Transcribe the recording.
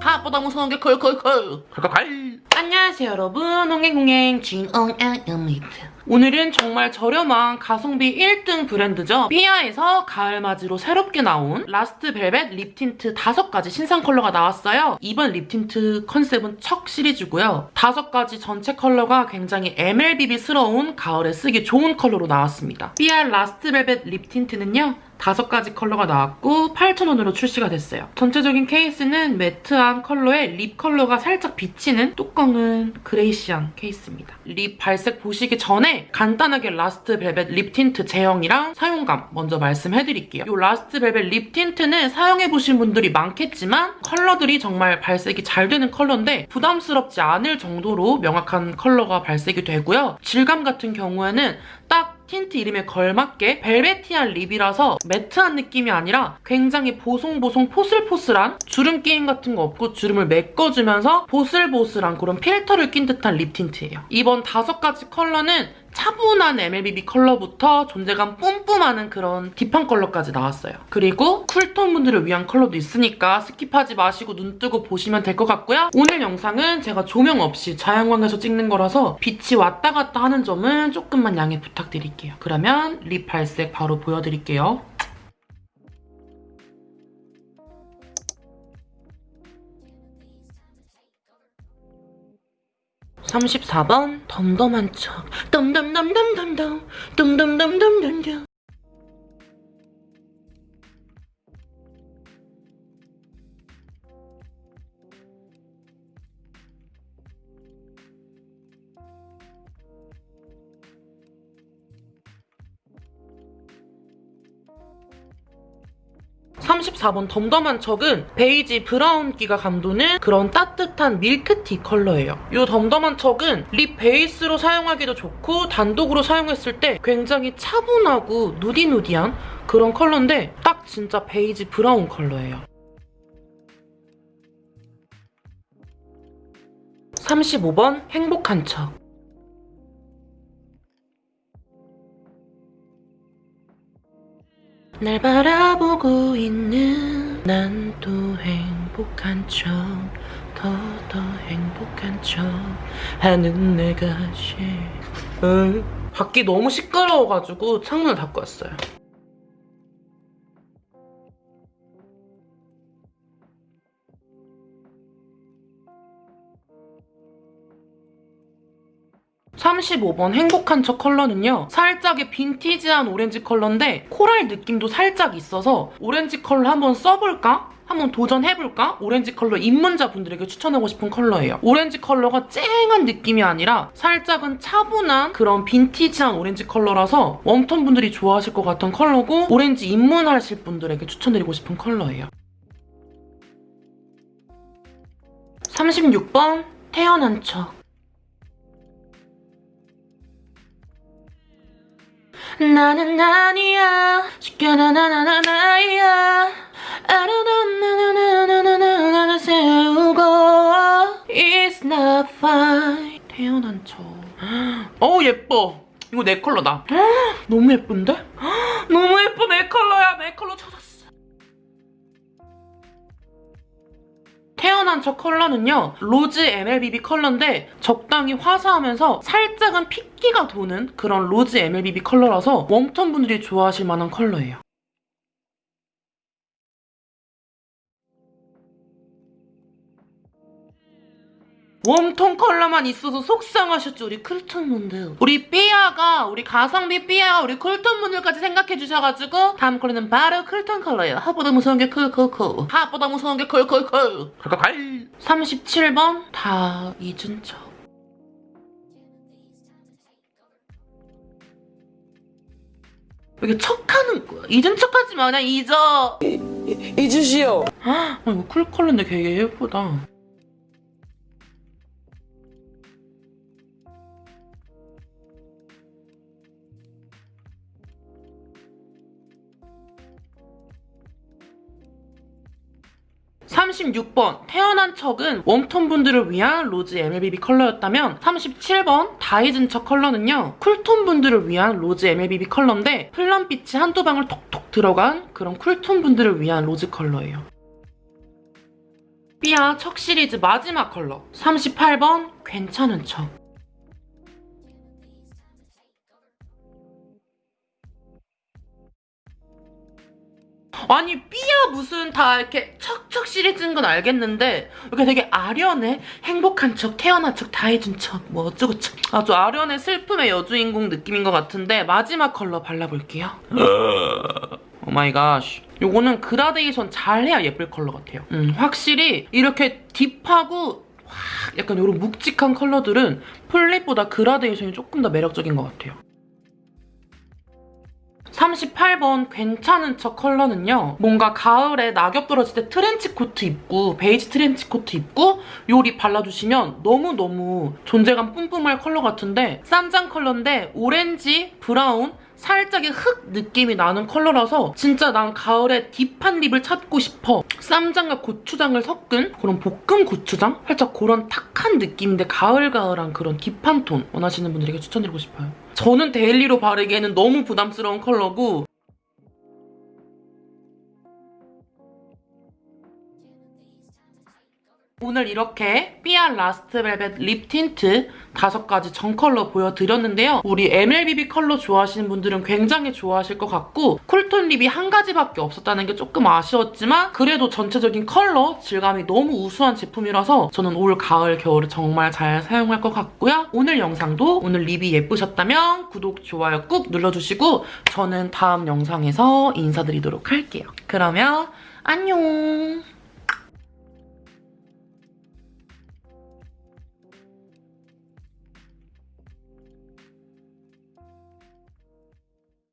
하보다 무서운 게 컬컬컬 컬컬컬 안녕하세요 여러분 홍행홍행 진엉양입니다 오늘은 정말 저렴한 가성비 1등 브랜드죠. 삐아에서 가을맞이로 새롭게 나온 Last Velvet Lip Tint 5가지 신상 컬러가 나왔어요. 이번 lip tint 컨셉은 척 시리즈고요. 5가지 전체 컬러가 굉장히 MLBB스러운 가을에 쓰기 좋은 컬러로 나왔습니다. 삐아 Last Velvet Lip Tint는요. 다섯 가지 컬러가 나왔고 8,000원으로 출시가 됐어요. 전체적인 케이스는 매트한 컬러에 lip 컬러가 살짝 비치는 뚜껑은 grayish한 케이스입니다. lip 발색 보시기 전에 간단하게 Last Velvet Lip Tint 제형이랑 사용감 먼저 말씀해드릴게요. 이 Last Velvet Lip Tint는 사용해보신 분들이 많겠지만 컬러들이 정말 발색이 잘 되는 컬러인데 부담스럽지 않을 정도로 명확한 컬러가 발색이 되고요. 질감 같은 경우에는 딱 틴트 이름에 걸맞게 velvety한 lip이라서 매트한 느낌이 아니라 굉장히 보송보송 포슬포슬한 주름 끼임 같은 거 없고 주름을 메꿔주면서 보슬보슬한 그런 필터를 낀 듯한 lip tint예요. 이번 다섯 가지 컬러는 차분한 MLBB 컬러부터 존재감 뿜뿜하는 그런 deep한 컬러까지 나왔어요. 그리고 cool tone 분들을 위한 컬러도 있으니까 skip하지 마시고 눈 뜨고 보시면 될 것 같고요. 오늘 영상은 제가 조명 없이 자연광에서 찍는 거라서 빛이 왔다 갔다 하는 점은 조금만 양해 부탁드릴게요. 그러면 립 발색 바로 보여드릴게요. 34번 덤덤한 척. 덤덤덤덤덤덤. 덤덤덤덤덤덤 34번 덤덤한 척은 베이지 브라운기가 감도는 그런 따뜻한 밀크티 컬러예요. 이 덤덤한 척은 lip 베이스로 사용하기도 좋고 단독으로 사용했을 때 굉장히 차분하고 nudy nudy한 그런 컬러인데 딱 진짜 베이지 브라운 컬러예요. 35번 행복한 척 날 바라보고 있는 난 또 행복한 척더더 행복한 척 하는 내가 싫어 밖이 너무 시끄러워가지고 창문을 닫고 왔어요 35번 행복한 척 컬러는요. 살짝의 빈티지한 오렌지 컬러인데 코랄 느낌도 살짝 있어서 오렌지 컬러 한번 써볼까? 한번 도전해볼까? 오렌지 컬러 입문자분들에게 추천하고 싶은 컬러예요. 오렌지 컬러가 쨍한 느낌이 아니라 살짝은 차분한 그런 빈티지한 오렌지 컬러라서 웜톤 분들이 좋아하실 것 같은 컬러고 오렌지 입문하실 분들에게 추천드리고 싶은 컬러예요. 36번 태어난 척 나는 아니야. 쉽게 나나나나 나야. 아르나나나나나나나 세우고. It's not fine. 태연한 척 어우 예뻐. 이거 내 컬러다. 너무 예쁜데? 너무 예뻐 내 컬러야. 내 컬러 찾았 태연한 척 컬러는요. 로즈 MLBB 컬러인데 적당히 화사하면서 살짝은 핏기가 도는 그런 로즈 MLBB 컬러라서 웜톤 분들이 좋아하실 만한 컬러예요. 웜톤 컬러만 있어서 속상하셨죠? 우리 쿨톤 분들. 우리 삐아가 우리 가성비 삐아가 우리 쿨톤 분들까지 생각해 주셔가지고 다음 컬러는 바로 쿨톤 컬러예요. 하보다 무서운 게 쿨쿨쿨. 하보다 무서운 게 쿨쿨쿨. 37번 다 잊은 척 이게 척하는 거야? 잊은 척하지 마 그냥 잊어. 잊으시오. 아 이거 쿨 컬러인데 되게 예쁘다 36번 태연한 척은 웜톤 분들을 위한 로즈 MLBB 컬러였다면 37번 다 잊은 척 컬러는요 쿨톤 분들을 위한 로즈 MLBB 컬러인데 플럼빛이 한두 방울 톡톡 들어간 그런 쿨톤 분들을 위한 로즈 컬러예요. 삐아 척 시리즈 마지막 컬러 38번 괜찮은 척 아니 삐아 무슨 다 이렇게 척척 시리즈인 건 알겠는데 이렇게 되게 아련해? 행복한 척 태연한 척 다 해준 척 뭐 어쩌고 척 아주 아련해 슬픔의 여주인공 느낌인 것 같은데 마지막 컬러 발라볼게요. Oh my god 요거는 그라데이션 잘해야 예쁠 컬러 같아요. 음, 확실히 이렇게 deep하고 확 약간 이런 묵직한 컬러들은 full lip보다 그라데이션이 조금 더 매력적인 것 같아요 38번 괜찮은 척 컬러는요. 뭔가 가을에 낙엽 떨어질 때 트렌치 코트 입고 베이지 트렌치 코트 입고 요리 발라주시면 너무너무 존재감 뿜뿜할 컬러 같은데 쌈장 컬러인데 오렌지, 브라운, 살짝의 흙 느낌이 나는 컬러라서 진짜 난 가을에 deep한 lip을 찾고 싶어. 쌈장과 고추장을 섞은 그런 볶음 고추장? 살짝 그런 탁한 느낌인데 가을가을한 그런 deep한 톤 원하시는 분들에게 추천드리고 싶어요. 저는 daily로 바르기에는 너무 부담스러운 컬러고 오늘 이렇게 삐아 Last Velvet Lip Tint 다섯 가지 전 컬러 보여드렸는데요. 우리 MLBB 컬러 좋아하시는 분들은 굉장히 좋아하실 것 같고 쿨톤 lip이 한 가지밖에 없었다는 게 조금 아쉬웠지만 그래도 전체적인 컬러 질감이 너무 우수한 제품이라서 저는 올 가을 겨울에 정말 잘 사용할 것 같고요. 오늘 영상도 오늘 lip이 예쁘셨다면 구독, 좋아요 꾹 눌러주시고 저는 다음 영상에서 인사드리도록 할게요. 그러면 안녕!